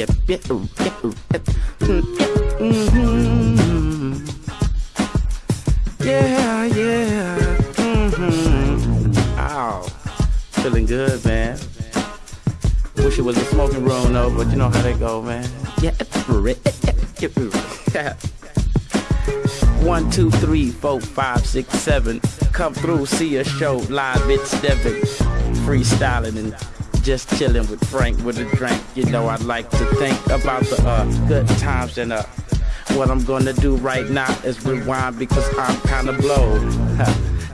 yep, yep, yep, yep, mm-hmm. Yeah, yeah, mm-hmm. Ow, feeling good, man. Wish it was a smoking room though, but you know how they go, man. Yeah, one, two, three, four, five, six, seven. Come through, see a show live. It's Devin, freestyling and just chilling with Frank with a drink. You know I like to think about the uh, good times and uh, what I'm gonna do right now is rewind because I'm kinda blowed.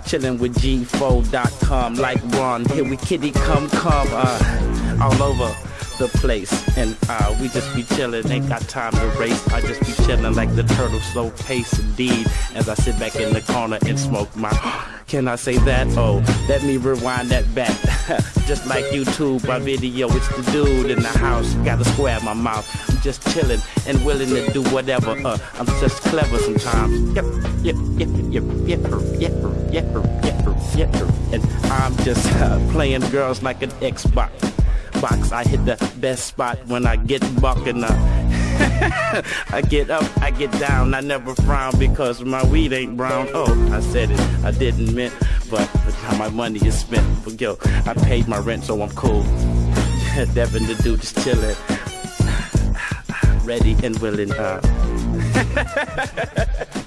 Chilling with G4.com like Ron. Here we kitty come come uh, all over the place. And uh, we just be chillin', ain't got time to race. I just be chillin' like the turtle, slow pace indeed. As I sit back in the corner and smoke my. Can I say that? Oh, let me rewind that back. just like YouTube, my video, it's the dude in the house. Got a square in my mouth. I'm just chillin' and willing to do whatever. Uh, I'm just clever sometimes. Yep, yep, yep, yep, yep, yep, yep, yep, yep, yep. And I'm just uh, playing girls like an Xbox box. I hit the best spot when I get bucking up. I get up, I get down, I never frown because my weed ain't brown. Oh, I said it, I didn't mean, but now my money is spent. But yo, I paid my rent, so I'm cool. Devin the dude just chillin', ready and willing. Uh.